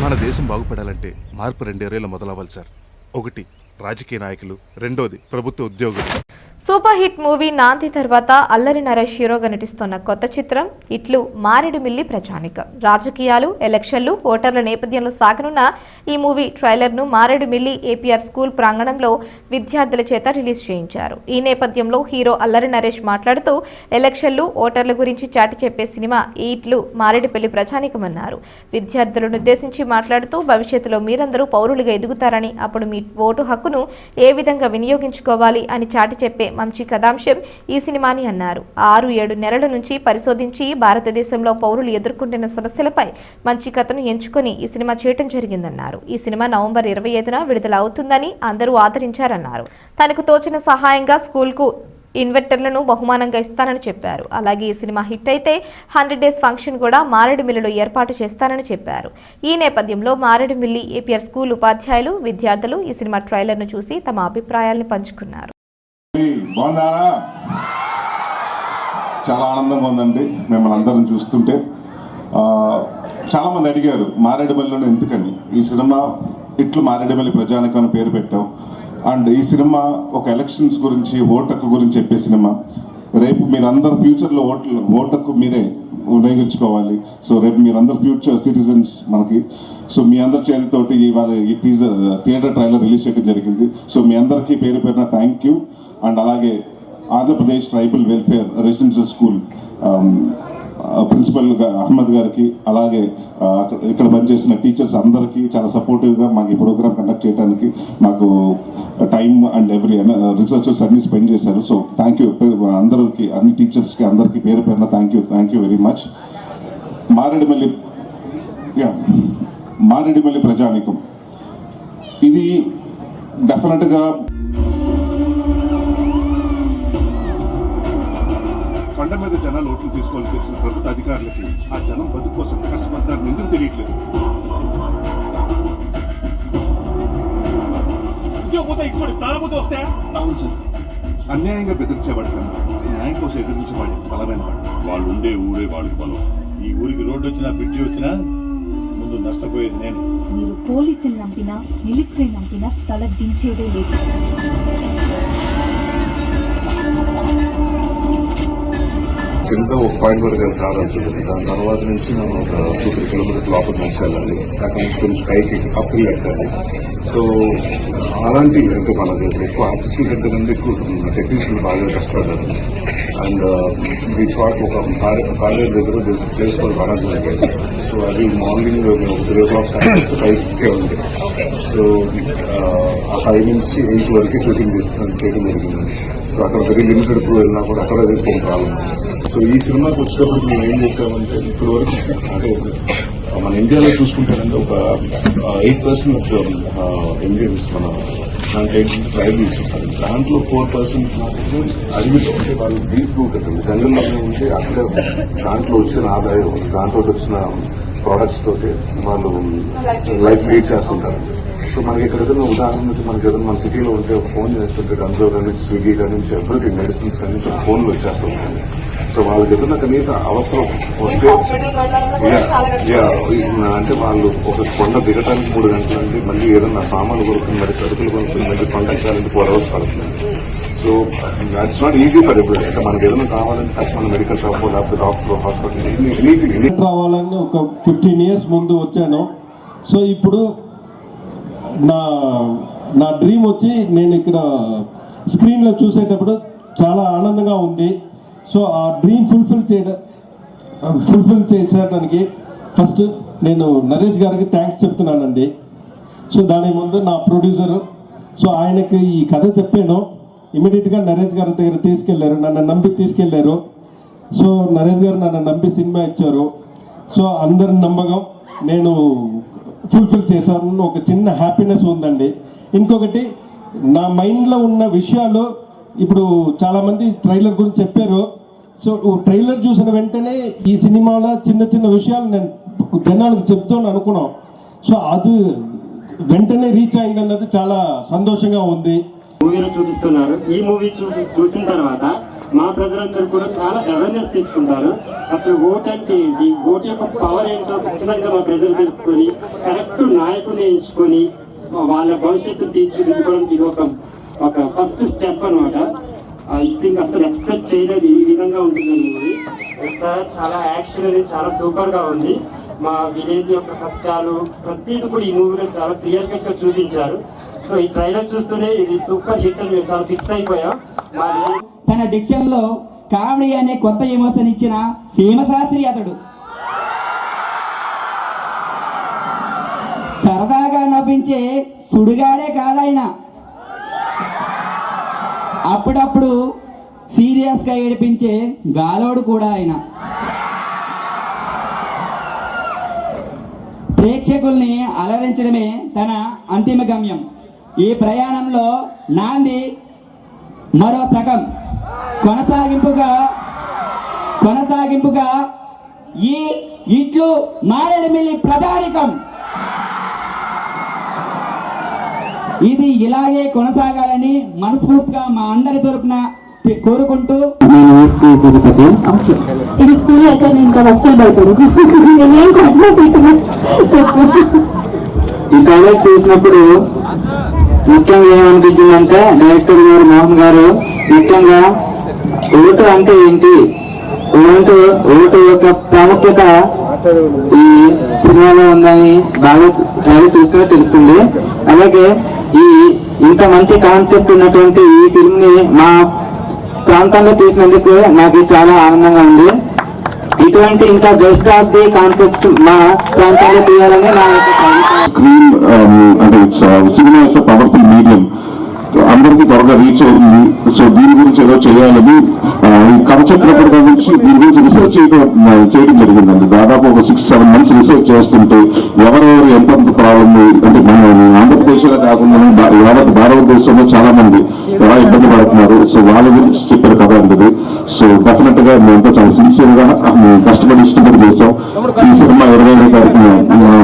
మన దేశం బాగుపడాలంటే మార్పు రెండేరేళ్ళు మొదలవ్వాలి సార్. ఒకటి రాజకీయ నాయకులు. రెండోది ప్రభుత్వ ఉద్యోగులు. సూపర్ హిట్ మూవీ నాంది తర్వాత అల్లరి నరేష్ హీరోగా నటిస్తున్న కొత్త చిత్రం ఇట్లు మారేడుమిల్లి ప్రజానికం రాజకీయాలు ఎలక్షన్లు ఓటర్ల నేపథ్యంలో సాగనున్న ఈ మూవీ ట్రైలర్ను మారేడుమిల్లి ఏపీఆర్ స్కూల్ ప్రాంగణంలో విద్యార్థుల చేత రిలీజ్ చేయించారు. ఈ నేపథ్యంలో హీరో అల్లరి నరేష్ మాట్లాడుతూ ఎలక్షన్లు ఓటర్ల గురించి చాటి చెప్పే సినిమా ఇట్లు మారేడుపల్లి ప్రజానికం అన్నారు విద్యార్థులను ఉద్దేశించి మాట్లాడుతూ భవిష్యత్తులో మీరందరూ పౌరులుగా ఎదుగుతారని అప్పుడు మీ ఓటు హక్కును ఏ విధంగా వినియోగించుకోవాలి అని చాటి చెప్పే మంచి కథాంశం ఈ సినిమాని అన్నారు. ఆరు ఏడు నెలల నుంచి పరిశోధించి భారతదేశంలో పౌరులు ఎదుర్కొంటున్న సమస్యలపై మంచి కథను ఎంచుకొని ఈ సినిమా చేయటం జరిగిందన్నారు. ఈ సినిమా నవంబర్ ఇరవై ఐదున విడుదల అవుతుందని అందరూ ఆదరించారన్నారు. తనకు తోచిన సహాయంగా స్కూల్కు ఇన్వెర్టర్లను బహుమానంగా ఇస్తానని చెప్పారు. అలాగే ఈ సినిమా హిట్ అయితే హండ్రెడ్ డేస్ ఫంక్షన్ కూడా మారేడుమిల్లిలో ఏర్పాటు చేస్తానని చెప్పారు. ఈ నేపథ్యంలో మారేడుమిల్లి ఏపీఆర్ స్కూల్ ఉపాధ్యాయులు విద్యార్థులు ఈ సినిమా ట్రైలర్ను చూసి తమ అభిప్రాయాల్ని పంచుకున్నారు. బాగున్నారా? చాలా ఆనందంగా ఉందండి మిమ్మల్ని అందరం చూస్తుంటే. చాలామంది చాలా మంది అడిగారు మారేడుమల్లిలో ఎందుకని? ఈ సినిమా ఇట్లు మారేడుమల్లి ప్రజానికం అని పేరు పెట్టాం అండ్ ఈ సినిమా ఒక ఎలక్షన్స్ గురించి ఓటకు గురించి చెప్పే సినిమా. రేపు మీరందరు ఫ్యూచర్లో ఓట్లు ఓటకు మీరే వినియోగించుకోవాలి సో రేపు మీరందరు ఫ్యూచర్ సిటిజన్స్ మనకి. సో మీ అందరి చేతితోటి ఇవాళ ఈ టీజర్ థియేటర్ ట్రైలర్ రిలీజ్ చేయడం జరిగింది. సో మీ అందరికీ పేరు పేరున థ్యాంక్ యూ అండ్ అలాగే Andhra Pradesh tribal welfare residential school principal Ahmed గారికి అలాగే ఇక్కడ పనిచేసిన టీచర్స్ అందరికీ చాలా సపోర్టివ్గా మాకు ఈ ప్రోగ్రామ్ కండక్ట్ చేయడానికి మాకు టైం అండ్ ఎవ్రీ రిసోర్సెస్ అన్ని స్పెండ్ చేశారు. సో థ్యాంక్ యూ అందరికి అన్ని టీచర్స్కి అందరికీ పేరు పేరున thank you thank you very much Maredumilli yeah Maredumilli ప్రజానికం. ఇది డెఫినెట్గా కొండ మీద జనాలు ఓట్లు తీసుకోవాలని తెలిసిన ప్రభుత్వ అధికారులకి ఆ జనం బతుకు కోసం కష్టపడతారని ఎందుకు తెలియట్లేదు? అవును సార్. అన్యాయంగా బెదిరించేవాడు కన్నా న్యాయం కోసం ఎదిరించేవాడు బలమైన వాడు. వాళ్ళు ఉండే ఊరే వాళ్ళకి బలం. ఈ ఊరికి రోడ్డు వచ్చినా బ్రిడ్జి వచ్చినా ముందు నష్టపోయేది నేను. మీరు పోలీసులు నంపినా మిలిటరీ నంపినా తల దించేదే లేదు. కింద ఒక పాయింట్ వరకు అది కాదంటుంది దాని తర్వాత నుంచి మనం ఒక టూ త్రీ కిలోమీటర్స్ లోపల నుంచి వెళ్ళాలి అక్కడ నుంచి కొంచెం పైకి అప్పులు ఎక్కాలి సో అలాంటి అంటే మనకి ఎక్కువ ఆర్టిస్టుల కంటే నుండి ఎక్కువ టెక్నీషియన్స్ బాగా కష్టపడ్డారు. అండ్ వీ షాట్ ఒక కాలేజ్ దగ్గర ప్లేస్ ఫర్ వనజన్ సో అది మార్నింగ్ త్రీ ఓ క్లాక్ ఫైవ్కే ఉంది సో ఆ ఫైవ్ నుంచి ఎయిట్ వరకు షూటింగ్ తీసుకుని చేయడం జరిగింది. సో అక్కడ వెరీ లిమిటెడ్ క్రూ వెళ్ళినా కూడా అక్కడ అదే సేమ్ ప్రాబ్లమ్ సో ఈ సినిమాకి వచ్చేటప్పుడు మేము ఏం చేసామంటే ఇప్పటి వరకు అంటే మన ఇండియాలో చూసుకుంటారంటే ఒక ఎయిట్ పర్సెంట్ ఇండియన్స్ మన దాంట్లో ఎయిట్ ట్రైబల్స్ ఉంటారు దాంట్లో ఫోర్ పర్సెంట్ మాత్రమే అడవిలో ఉంటే వాళ్ళు డీప్ ఉంటుంది జంగల్లో ఉంటే అక్కడ దాంట్లో వచ్చిన ఆదాయం దాంట్లో వచ్చిన ప్రోడక్ట్స్ తోటి వాళ్ళు లైఫ్ లీడ్ చేస్తుంటారు. సో మనకి ఇక్కడ ఏదైనా ఉదాహరణకి మనకి ఏదైనా మన సిటీలో ఉంటే ఒక ఫోన్ చేస్తుంటే కన్సోర్ కానీ స్విగ్గీ కానీ ఎవ్రీథింగ్ మెడిసిన్స్ కానీ ఫోన్లు వచ్చేస్తుంటాయి సో వాళ్ళకి ఏదైనా కనీసం అవసరం వస్తే. అంటే వాళ్ళు ఒక కొండ దిగటానికి మూడు గంటలు అంటే మళ్ళీ ఏదైనా సామాన్లు కొనుక్కుని మరి సరుకులు కొనుక్కుని మళ్ళీ కొండ ఎక్కాలంటే ఫోర్ అవర్స్ పడుతుంది. So it's not easy for every అంటే మనకి ఏదైనా కావాలంటే మన మెడికల్ షాప్ లేకపోతే డాక్టర్ హాస్పిటల్ ఎనీథింగ్ ఎనీ రావాలని ఒక ఫిఫ్టీన్ ఇయర్స్ ముందు వచ్చాను. సో ఇప్పుడు నా నా డ్రీమ్ వచ్చి నేను ఇక్కడ స్క్రీన్లో చూసేటప్పుడు చాలా ఆనందంగా ఉంది. సో ఆ డ్రీమ్ ఫుల్ఫిల్ చేయడం ఫుల్ఫిల్ చేసేయడానికి ఫస్ట్ నేను నరేష్ గారికి థ్యాంక్స్ చెప్తున్నానండి. సో దాని ముందు నా ప్రొడ్యూసర్ సో ఆయనకి ఈ కథ చెప్పాను. ఇమీడియట్గా నరేష్ గారి దగ్గర తీసుకెళ్ళారు నన్ను నమ్మి తీసుకెళ్ళారు. సో నరేష్ గారు నన్ను నమ్మి సినిమా ఇచ్చారు. సో అందరి నమ్మకం నేను ఫుల్ఫిల్ చేశాను. ఒక చిన్న హ్యాపీనెస్ ఉందండి. ఇంకొకటి నా మైండ్లో ఉన్న విషయాలు ఇప్పుడు చాలామంది ట్రైలర్ గురించి చెప్పారు. సో ట్రైలర్ చూసిన వెంటనే ఈ సినిమాలో చిన్న చిన్న విషయాలు నేను జనాలకు చెప్తాను అనుకున్నాం. సో అది వెంటనే రీచ్ అయిందన్నది చాలా సంతోషంగా ఉంది. మూవీలో చూపిస్తున్నారు. ఈ మూవీ చూసిన తర్వాత మా ప్రజలందరూ కూడా చాలా అవేర్నెస్ తెచ్చుకుంటారు. అసలు ఓట్ అంటే ఏంటి? ఓటు యొక్క పవర్ ఏంటో ఖచ్చితంగా మా ప్రజలు తెలుసుకొని కరెక్ట్ నాయకుడిని ఎంచుకొని వాళ్ళ భవిష్యత్తు తీర్చిదిద్దుకోవడానికి ఇది ఒక ఒక ఫస్ట్ స్టెప్ అనమాట ఐ థింక్ అసలు ఎక్స్పెక్ట్ చేయలేదు. ఈ విధంగా ఉంటుంది సార్ చాలా యాక్షన్ అనేది చాలా సూపర్గా ఉంది. మా విలేజ్ యొక్క కష్టాలు ప్రతిదీ కూడా ఈ మూవీలో చాలా క్లియర్ కట్గా చూపించారు. సో ఈ ట్రైలర్ చూస్తూనే ఇది సూపర్ హిట్ అని మేము చాలా ఫిక్స్ అయిపోయాం. తన డిక్షన్లో కామెడీ అనే కొత్త విమోషన్ ఇచ్చిన సీమశాస్త్రి అతడు. సరదాగా నవ్వించే సుడిగాడే కాదాయన అప్పుడప్పుడు సీరియస్గా ఏడిపించే గాలోడు కూడా ఆయన. ప్రేక్షకుల్ని అలరించడమే తన అంతిమ గమ్యం. ఈ ప్రయాణంలో నాంది మరో సగం. కొనసాగింపుగా కొనసాగింపుగా ఈ ఇట్లు మారేడుమిల్లి ప్రధానికం ఇది ఇలాగే కొనసాగాలని మనస్ఫూర్తిగా మా అందరి తరపున కోరుకుంటూ. ఇది స్కూల్ అస్సలు ఈ చూసినప్పుడు ముఖ్యంగా ఏమనిపించిందంటే డైరెక్టర్ గారు మోహన్ గారు ముఖ్యంగా ఓటు అంటే ఏంటి? ఓటు ఓటు యొక్క ప్రాముఖ్యత ఈ సినిమాలో ఉందని బాగా ట్రైలర్ చూస్తే తెలుస్తుంది. అలాగే ఈ ఇంత మంచి కాన్సెప్ట్ ఉన్నటువంటి ఈ ఫిల్మ్ని మా ప్రాంతంలో తీసినందుకు నాకు చాలా ఆనందంగా ఉంది. ఇటువంటి ఇంకా బెస్ట్ ఆఫ్ ది కాన్సెప్ట్స్ మా ప్రాంతంలో తీయాలని నా యొక్క కోరిక. స్క్రీన్ అంటే సినిమా ఇట్స్ పవర్ఫుల్ మీడియం అందరికీ త్వరగా రీచ్ అవుతుంది. సో దీని గురించి ఏదో చేయాలని ఆ, కథ చెప్పినప్పటి నుంచి దీని గురించి రీసెర్చ్ చేయడం చేయడం జరిగిందండి. దాదాపు ఒక సిక్స్ సెవెన్ మంత్స్ రీసెర్చ్ చేస్తుంటే ఎవరెవరు ఎంతెంత ప్రాబ్లమ్ అంటే మన ఆంధ్రప్రదేశ్లో కాకుండా భా- యావత్ భారతదేశంలో చాలా మంది ఎలా ఇబ్బంది పడుతున్నారు. సో వాళ్ళ గురించి చెప్పిన కథ అంటది సో డెఫినెట్గా మేమంతా చాలా సిన్సియర్గా కష్టపడి ఇష్టపడి చేస్తాం ఈ సినిమా ఇరవై ఐదో తారీఖున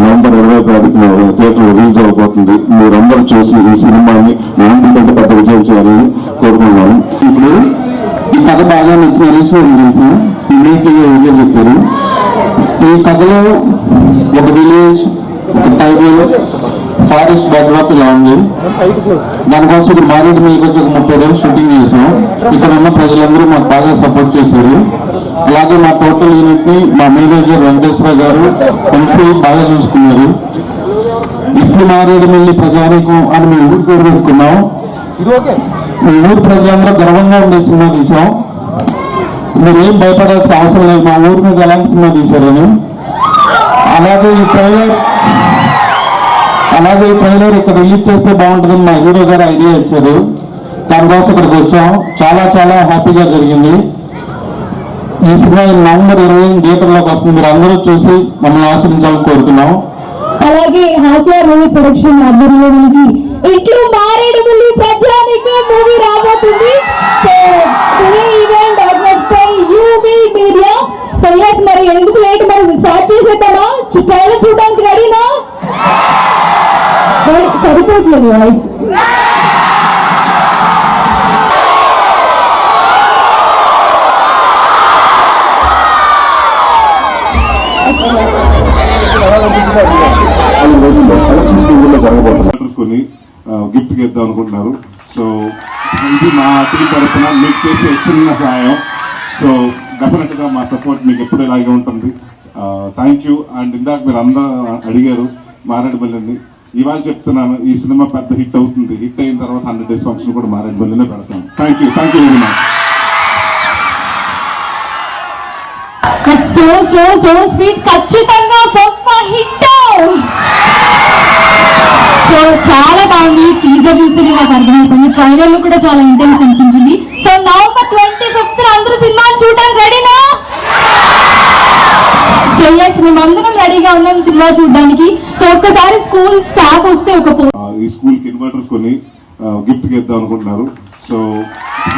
నవంబర్ ఇరవై తారీఖున థియేటర్ రిలీజ్ అవబోతుంది మీరందరూ చూసి ఈ సినిమాని నాంది పెద్ద విజయం చేయాలని కోరుకున్నాను ఇప్పుడు ఈ కథ బాగా నచ్చిన హరీష్ గారు తెలుసు ఇమీడియట్లీ ఎవరిలో చెప్పారు. ఈ కథలో ఒక విలేజ్ ఒక టైబల్ ఫారెస్ట్ బ్యాక్డ్రాప్ ఇలా ఉంది. దానికోసం ఇప్పుడు మారేడు మీకు వచ్చి ఒక ముప్పై రోజులు షూటింగ్ చేసాం ఇక్కడ ఉన్న ప్రజలందరూ మాకు బాగా సపోర్ట్ చేశారు. అలాగే మా టోటల్ యూనిట్ని మా మేనేజర్ వెంకటేశ్వర గారు ఎంసీ బాగా చూసుకున్నారు. ఇప్పుడు మారేడు మళ్ళీ ప్రజానికం అని మేము ఊరు ఊరు ప్రజలందరూ గర్వంగా ఉండే సినిమా తీసాం మీరు ఏం భయపడాల్సిన అవసరం లేదు. మా ఊరి మీద ఎలాంటి సినిమా తీశారని అలాగే ఈ ట్రైలర్ అలాగే ఈ ట్రైలర్ ఇక్కడ రిలీజ్ చేస్తే బాగుంటుందని మా హీరో గారు ఐడియా ఇచ్చారు. దానికోసం ఇక్కడికి వచ్చాం. చాలా చాలా హ్యాపీగా జరిగింది. ఈ సినిమా ఈ నవంబర్ ఇరవై థియేటర్లోకి వస్తుంది. మీరు అందరూ చూసి మమ్మల్ని ఆశ్రయించాలని కోరుతున్నాం. అలాగే హాస్య మూవీస్ ప్రొడక్షన్ ఆధ్వర్యంలో మనకి ఇట్లు మారేడుమిల్లి ప్రజానికి మూవీ రాబోతుంది. So today event organise by UB media so yes మరి ఎందుకు లేట్ మరి స్టార్ట్ చేసేద్దామా? ట్రైలర్ చూడడానికి రెడీనా సరిపోతుంది వాయిస్ గిఫ్ట్ అనుకుంటున్నారు. సో ఇది మా టీం తరఫున మీకు చేసే చిన్న సహాయం. సో డెఫినెట్గా మా సపోర్ట్ మీకు ఎప్పుడు ఇలాగే ఉంటుంది. థ్యాంక్ యూ అండ్ ఇందాక మీరు అందరూ అడిగారు మారేడుమల్లిని ఇవాళ చెప్తున్నాను ఈ సినిమా పెద్ద హిట్ అవుతుంది. హిట్ అయిన తర్వాత హండ్రెడ్ డేస్ ఫంక్షన్ కూడా మారేడుమల్లినే పెడతాం. Thank you thank you very much so so so sweet ఖచ్చితంగా ట్రైలర్లో కూడా చాలా ఇంటెన్స్ అనిపించింది. సో నవంబర్ ట్వంటీ ఫిఫ్త్ అందరూ సినిమాని చూడడానికి రెడీనా సో ఎస్ మేమందరం రెడీగా ఉన్నాం సినిమా చూడడానికి. సో ఒక్కసారి స్కూల్ స్టాఫ్ వస్తే ఒక ఈ స్కూల్కి కొన్ని గిఫ్ట్ ఇద్దాం అనుకుంటున్నారు. సో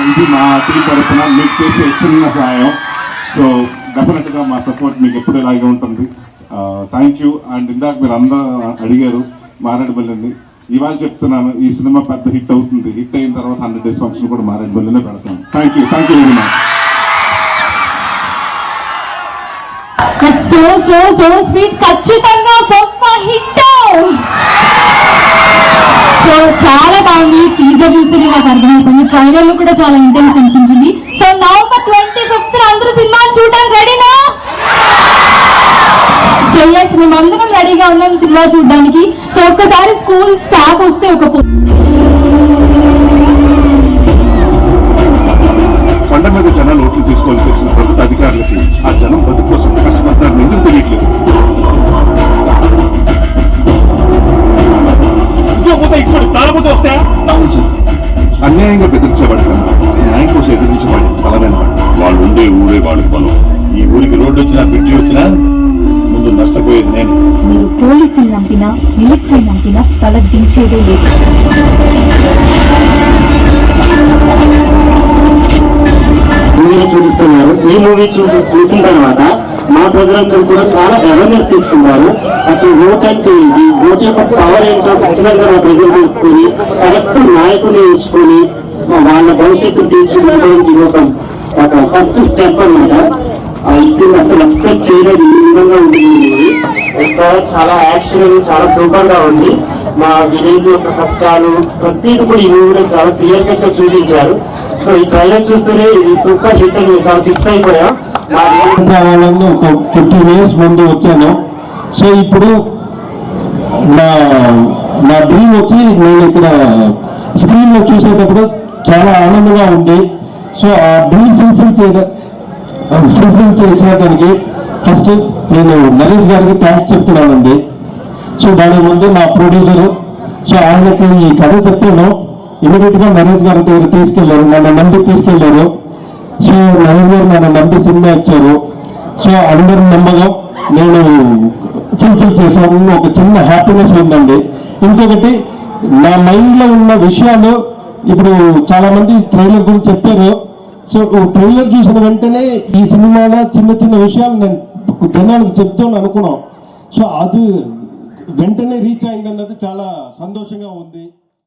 ఇది మా టీం తరఫున మీకు చేసే చిన్న సహాయం సో డెఫినెట్గా మా సపోర్ట్ మీకు ఎప్పుడు ఇలాగే ఉంటుంది. థ్యాంక్ యూ అండ్ ఇందాక మీరు అందరూ అడిగారు మారేడుమల్లిని ఇవాళ చెప్తున్నాను ఈ సినిమా పెద్ద హిట్ అవుతుంది. హిట్ అయిన తర్వాత హండ్రెడ్ డేస్ ఫంక్షన్ కూడా మారేడుమల్లినే పెడతాను thank you thank you very much so so so sweet ఖచ్చితంగా గొప్ప హిట్. సో చాలా బాగుంది. టీజర్ చూస్తే నాకు అర్థమైపోయింది ట్రైలర్ కూడా చాలా ఇంటెన్స్ అనిపించింది. సో ఎస్ మేమందరం రెడీగా ఉన్నాం సినిమా చూడడానికి. సో ఒక్కసారి స్కూల్ స్టాఫ్ వస్తే ఒక కొండ మీద జనాలు ఓట్లు తీసుకోవాలని తెలిసిన ప్రభుత్వ అధికారులకి ఆ జనం బతుకు కోసం కష్టపడతారని ఎందుకు తెలియట్లేదు? అన్యాయంగా బెదిరించేవాడు కన్నా న్యాయం కోసం ఎదిరించేవాడు బలమైన వాడు వాళ్ళు ఉండే ఊరే వాళ్ళకి బలం. ఈ ఊరికి రోడ్డు వచ్చినా బ్రిడ్జి వచ్చినా ముందు నష్టపోయేది నేను. మీరు పోలీసులు నంపినా మిలిటరీ నంపినా తల దించేదే లేదు. చూపిస్తున్నారు. ఈ మూవీ చూసి చూసిన తర్వాత మా ప్రజలందరూ కూడా చాలా అవేర్నెస్ తెచ్చుకున్నారు. అసలు ఓట్ అంటే ఏంటి? ఓట్ యొక్క పవర్ ఏంటో ఖచ్చితంగా మా ప్రజలు తెలుసుకొని కరెక్ట్ నాయకుని ఎంచుకొని వాళ్ళ భవిష్యత్తు తీర్చిదిద్దడానికి ఇది ఒక ఫస్ట్ స్టెప్ అన్నమాట. ఆ, ఇది అసలు ఎక్స్పెక్ట్ చేయలేదు. చాలా యాక్షన్ చాలా సూపర్గా ఉంది. మా విలేజ్ యొక్క కష్టాలు ప్రతిదీ కూడా ఈ మూవీలో చాలా క్లియర్ కట్గా చూపించారు. సో ఈ ట్రైలర్ చూస్తేనే ఇది సూపర్ హిట్ అని మేము చాలా ఫిక్స్ అయిపోయాం. ఒక ఫిఫ్టీన్ ఇయర్స్ ముందు వచ్చాను. సో ఇప్పుడు నా నా డ్రీమ్ వచ్చి నేను ఇక్కడ స్క్రీన్లో చూసేటప్పుడు చాలా ఆనందంగా ఉంది. సో ఆ డ్రీమ్ ఫుల్ఫిల్ చేయడం ఫుల్ఫిల్ చేసేదానికి ఫస్ట్ నేను నరేష్ గారికి థ్యాంక్స్ చెప్తున్నానండి. సో దాని ముందు మా ప్రొడ్యూసర్ సో ఆయనకి ఈ కథ చెప్పాను ఇమీడియట్గా నరేష్ గారి దగ్గర తీసుకెళ్ళారు నన్ను నమ్మి తీసుకెళ్ళారు. సో నరేష్ గారు నన్ను నమ్మి సినిమా ఇచ్చారు. సో అందరి నమ్మగా నేను ఫుల్ఫిల్ చేశాను. ఒక చిన్న హ్యాపీనెస్ ఉందండి. ఇంకొకటి నా మైండ్లో ఉన్న విషయాలు ఇప్పుడు చాలా మంది ట్రైలర్ గురించి చెప్పారు. సో ట్రైలర్ చూసిన వెంటనే ఈ సినిమాలో చిన్న చిన్న విషయాలు నేను జనాలకు చెప్తాను అనుకున్నాం. సో అది వెంటనే రీచ్ అయిందన్నది చాలా సంతోషంగా ఉంది.